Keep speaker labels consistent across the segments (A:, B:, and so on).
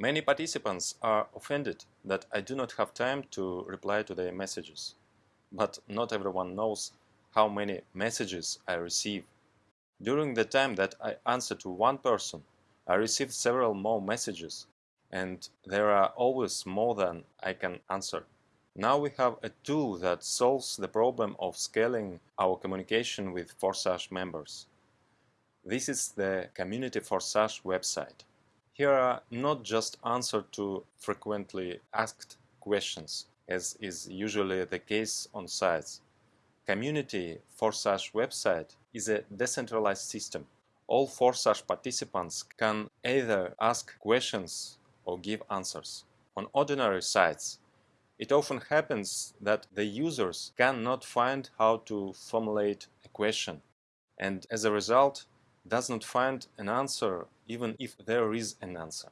A: Many participants are offended that I do not have time to reply to their messages. But not everyone knows how many messages I receive. During the time that I answer to one person, I receive several more messages, and there are always more than I can answer. Now we have a tool that solves the problem of scaling our communication with Forsage members. This is the Community Forsage website. Here are not just answers to frequently asked questions, as is usually the case on sites. Community Forsage website is a decentralized system. All Forsage participants can either ask questions or give answers. On ordinary sites, it often happens that the users cannot find how to formulate a question and as a result does not find an answer even if there is an answer.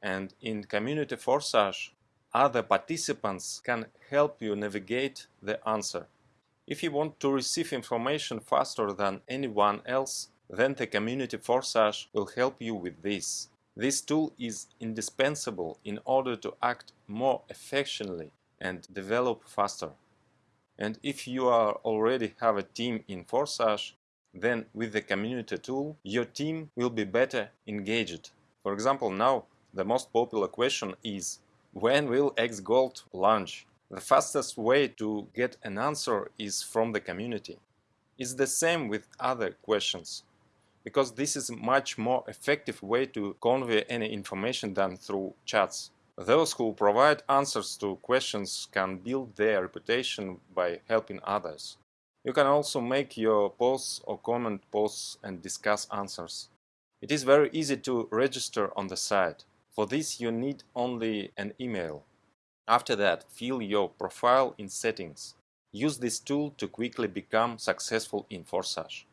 A: And in Community Forsage, other participants can help you navigate the answer. If you want to receive information faster than anyone else, then the Community Forsage will help you with this. This tool is indispensable in order to act more effectively and develop faster. And if you are already have a team in Forsage, then with the community tool, your team will be better engaged. For example, now the most popular question is when will XGold launch? The fastest way to get an answer is from the community. It's the same with other questions, because this is a much more effective way to convey any information than through chats. Those who provide answers to questions can build their reputation by helping others. You can also make your posts or comment posts and discuss answers. It is very easy to register on the site. For this you need only an email. After that, fill your profile in settings. Use this tool to quickly become successful in Forsage.